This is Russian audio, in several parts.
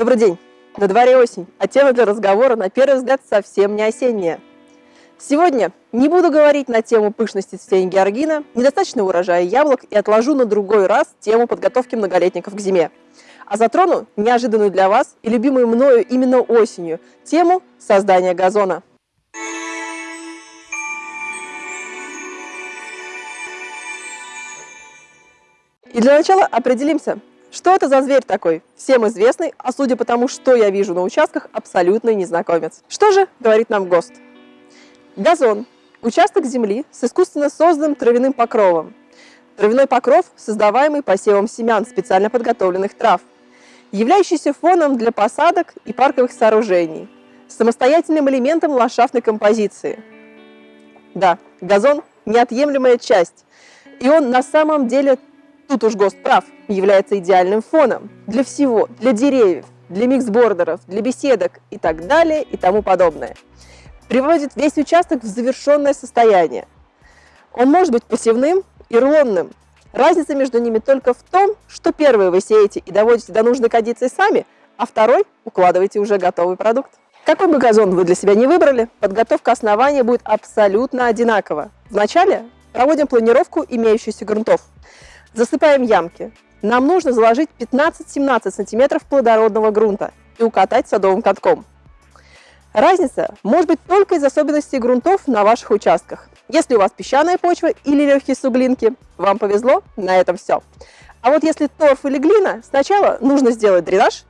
Добрый день! На дворе осень, а тема для разговора, на первый взгляд, совсем не осенняя. Сегодня не буду говорить на тему пышности цветения георгина, недостаточного урожая яблок и отложу на другой раз тему подготовки многолетников к зиме. А затрону неожиданную для вас и любимую мною именно осенью тему создания газона. И для начала определимся, что это за зверь такой? Всем известный, а судя по тому, что я вижу на участках, абсолютный незнакомец. Что же говорит нам ГОСТ? Газон – участок земли с искусственно созданным травяным покровом. Травяной покров, создаваемый посевом семян специально подготовленных трав, являющийся фоном для посадок и парковых сооружений, самостоятельным элементом ландшафтной композиции. Да, газон – неотъемлемая часть, и он на самом деле Тут уж ГОСТ прав, является идеальным фоном для всего, для деревьев, для миксбордеров, для беседок и так далее и тому подобное. Приводит весь участок в завершенное состояние. Он может быть посевным и рулонным. Разница между ними только в том, что первый вы сеете и доводите до нужной кондиции сами, а второй укладываете уже готовый продукт. Какой бы газон вы для себя не выбрали, подготовка основания будет абсолютно одинакова. Вначале проводим планировку имеющихся грунтов. Засыпаем ямки. Нам нужно заложить 15-17 см плодородного грунта и укатать садовым катком. Разница может быть только из особенностей грунтов на ваших участках. Если у вас песчаная почва или легкие суглинки, вам повезло, на этом все. А вот если торф или глина, сначала нужно сделать дренаж,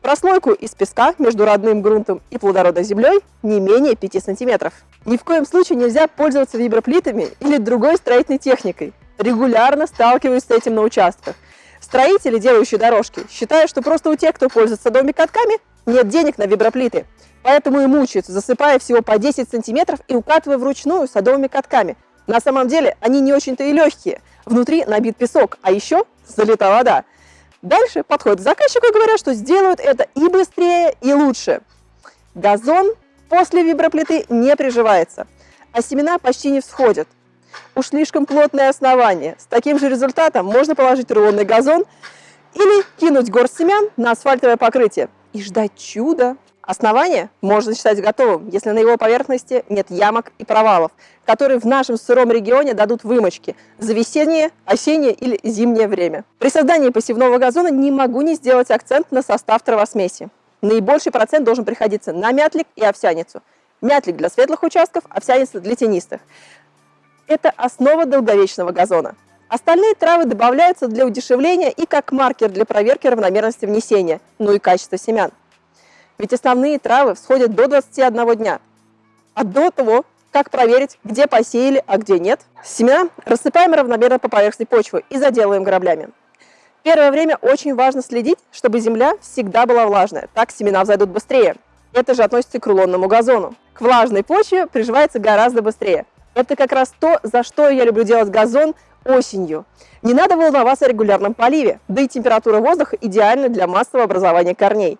прослойку из песка между родным грунтом и плодородной землей не менее 5 см. Ни в коем случае нельзя пользоваться виброплитами или другой строительной техникой, регулярно сталкиваюсь с этим на участках. Строители, делающие дорожки, считают, что просто у тех, кто пользуется садовыми катками, нет денег на виброплиты. Поэтому и мучаются, засыпая всего по 10 сантиметров и укатывая вручную садовыми катками. На самом деле они не очень-то и легкие. Внутри набит песок, а еще залита вода. Дальше подходят к заказчику и говорят, что сделают это и быстрее, и лучше. Газон после виброплиты не приживается, а семена почти не всходят уж слишком плотное основание. С таким же результатом можно положить рулонный газон или кинуть горсть семян на асфальтовое покрытие и ждать чуда. Основание можно считать готовым, если на его поверхности нет ямок и провалов, которые в нашем сыром регионе дадут вымочки за весеннее, осеннее или зимнее время. При создании посевного газона не могу не сделать акцент на состав травосмеси. Наибольший процент должен приходиться на мятлик и овсяницу. Мятлик для светлых участков, овсяница для тенистых. Это основа долговечного газона. Остальные травы добавляются для удешевления и как маркер для проверки равномерности внесения, ну и качества семян. Ведь основные травы всходят до 21 дня. А до того, как проверить, где посеяли, а где нет, семена рассыпаем равномерно по поверхности почвы и заделываем граблями. Первое время очень важно следить, чтобы земля всегда была влажная, так семена взойдут быстрее. Это же относится к рулонному газону. К влажной почве приживается гораздо быстрее. Это как раз то, за что я люблю делать газон осенью. Не надо волноваться о регулярном поливе, да и температура воздуха идеальна для массового образования корней.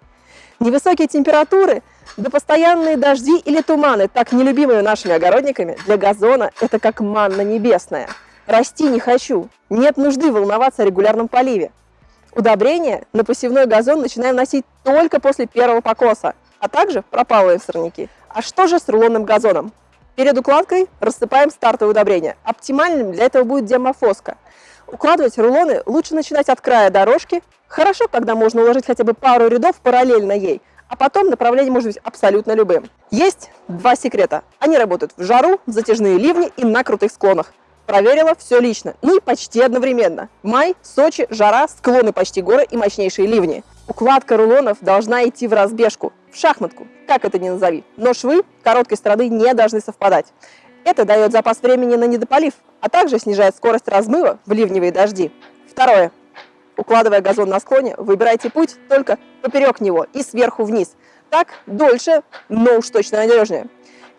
Невысокие температуры, да постоянные дожди или туманы, так нелюбимые нашими огородниками, для газона это как манна небесная. Расти не хочу, нет нужды волноваться о регулярном поливе. Удобрения на посевной газон начинаем носить только после первого покоса, а также пропалываем сорняки. А что же с рулонным газоном? Перед укладкой рассыпаем стартовое удобрение. Оптимальным для этого будет демофоска. Укладывать рулоны лучше начинать от края дорожки. Хорошо, когда можно уложить хотя бы пару рядов параллельно ей, а потом направление может быть абсолютно любым. Есть два секрета. Они работают в жару, в затяжные ливни и на крутых склонах. Проверила все лично, ну и почти одновременно. Май, Сочи, жара, склоны почти горы и мощнейшие ливни. Укладка рулонов должна идти в разбежку, в шахматку, как это ни назови. Но швы короткой стороны не должны совпадать. Это дает запас времени на недополив, а также снижает скорость размыва в ливневые дожди. Второе. Укладывая газон на склоне, выбирайте путь только поперек него и сверху вниз. Так дольше, но уж точно надежнее.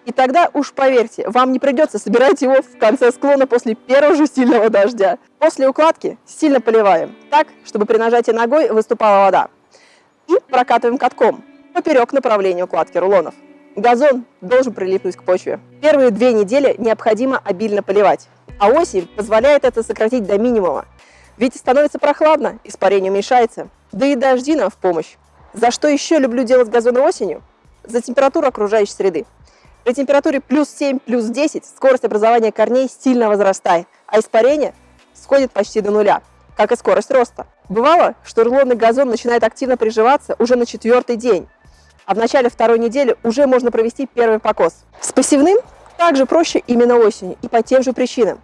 И тогда уж поверьте, вам не придется собирать его в конце склона после первого же сильного дождя. После укладки сильно поливаем, так, чтобы при нажатии ногой выступала вода. Прокатываем катком поперек направления укладки рулонов. Газон должен прилипнуть к почве. Первые две недели необходимо обильно поливать, а осень позволяет это сократить до минимума. Ведь становится прохладно, испарение уменьшается, да и дожди нам в помощь. За что еще люблю делать газоны осенью? За температуру окружающей среды. При температуре плюс 7, плюс 10 скорость образования корней сильно возрастает, а испарение сходит почти до нуля, как и скорость роста. Бывало, что рулонный газон начинает активно приживаться уже на четвертый день, а в начале второй недели уже можно провести первый покос. С посевным также проще именно осенью и по тем же причинам.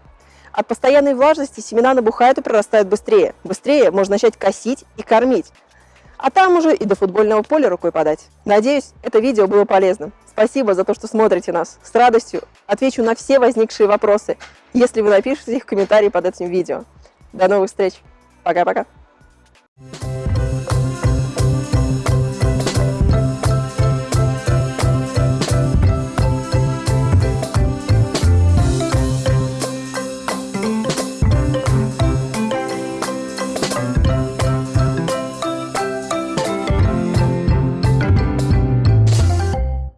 От постоянной влажности семена набухают и прорастают быстрее. Быстрее можно начать косить и кормить. А там уже и до футбольного поля рукой подать. Надеюсь, это видео было полезным. Спасибо за то, что смотрите нас. С радостью отвечу на все возникшие вопросы, если вы напишите их в комментарии под этим видео. До новых встреч. Пока-пока.